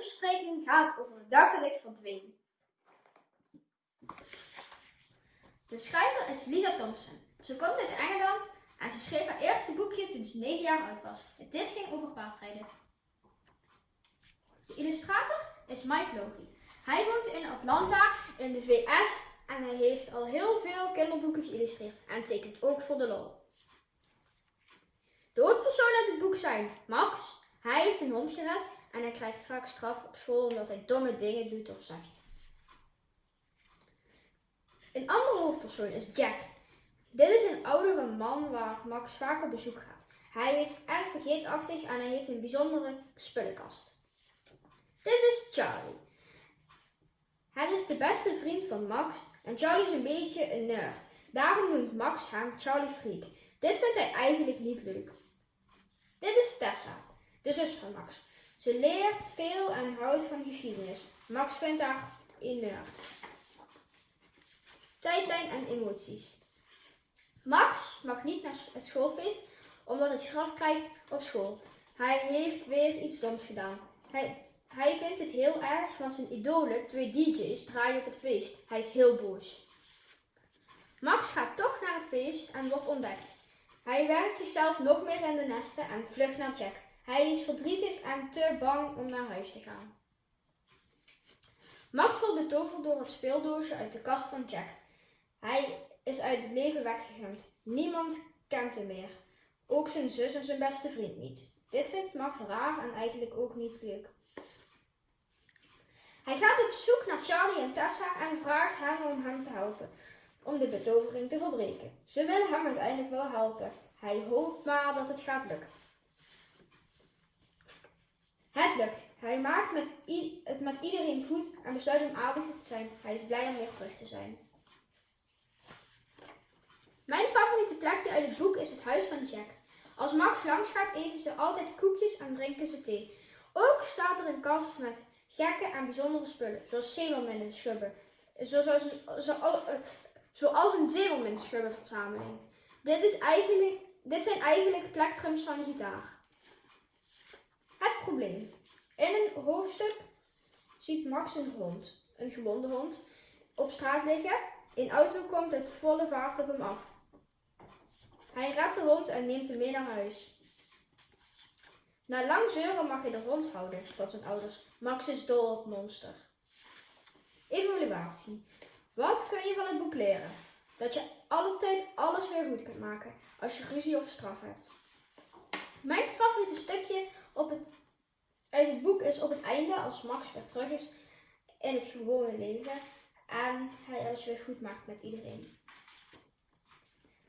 boekenbespreking gaat over de dag dat ik verdween. De schrijver is Lisa Thompson. Ze komt uit Engeland en ze schreef haar eerste boekje toen ze 9 jaar oud was. Dit ging over paardrijden. De illustrator is Mike Logie. Hij woont in Atlanta in de VS en hij heeft al heel veel kinderboeken geïllustreerd en tekent ook voor de lol. De hoofdpersonen uit het boek zijn Max. Hij heeft een hond gered en hij krijgt vaak straf op school omdat hij domme dingen doet of zegt. Een andere hoofdpersoon is Jack. Dit is een oudere man waar Max vaak op bezoek gaat. Hij is erg vergeetachtig en hij heeft een bijzondere spullenkast. Dit is Charlie. Het is de beste vriend van Max en Charlie is een beetje een nerd. Daarom noemt Max hem Charlie Freak. Dit vindt hij eigenlijk niet leuk. Dit is Tessa, de zus van Max. Ze leert veel en houdt van geschiedenis. Max vindt haar een nerd. Tijdlijn en emoties. Max mag niet naar het schoolfeest omdat hij straf krijgt op school. Hij heeft weer iets doms gedaan. Hij, hij vindt het heel erg, want zijn idolen, twee DJ's, draaien op het feest. Hij is heel boos. Max gaat toch naar het feest en wordt ontdekt. Hij werkt zichzelf nog meer in de nesten en vlucht naar Jack. Hij is verdrietig en te bang om naar huis te gaan. Max wordt betoverd door het speeldoosje uit de kast van Jack. Hij is uit het leven weggegund. Niemand kent hem meer. Ook zijn zus en zijn beste vriend niet. Dit vindt Max raar en eigenlijk ook niet leuk. Hij gaat op zoek naar Charlie en Tessa en vraagt hen om hem te helpen om de betovering te verbreken. Ze willen hem uiteindelijk wel helpen. Hij hoopt maar dat het gaat lukken. Hij maakt met het met iedereen goed en besluit om aardig te zijn. Hij is blij om weer terug te zijn. Mijn favoriete plekje uit het boek is het huis van Jack. Als Max langs gaat, eten ze altijd koekjes en drinken ze thee. Ook staat er een kast met gekke en bijzondere spullen, zoals zeemerminnen, schubben, zoals, zoals, zoals een zeemerminschubbenverzameling. Dit, is eigenlijk, dit zijn eigenlijk plektrums van een gitaar. Het probleem. In een hoofdstuk ziet Max een hond, een gewonde hond, op straat liggen. Een auto komt uit volle vaart op hem af. Hij redt de hond en neemt hem mee naar huis. Na lang zeuren mag hij de hond houden van zijn ouders. Max is dol op monster. Evaluatie. Wat kun je van het boek leren? Dat je altijd alles weer goed kunt maken als je ruzie of straf hebt. Mijn favoriete stukje op het, uit het boek is op het einde als Max weer terug is in het gewone leven en hij alles weer goed maakt met iedereen.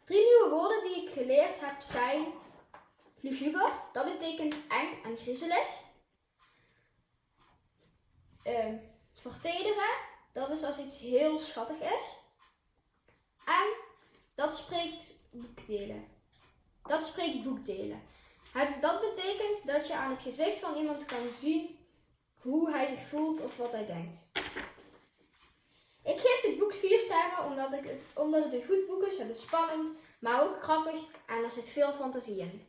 Drie nieuwe woorden die ik geleerd heb zijn luguber, dat betekent eng en griezelig. Uh, vertederen, dat is als iets heel schattig is. En dat spreekt boekdelen. Dat spreekt boekdelen. Dat betekent dat je aan het gezicht van iemand kan zien hoe hij zich voelt of wat hij denkt. Ik geef dit boek 4 sterren omdat, ik, omdat het een goed boek is. Het is spannend, maar ook grappig en er zit veel fantasie in.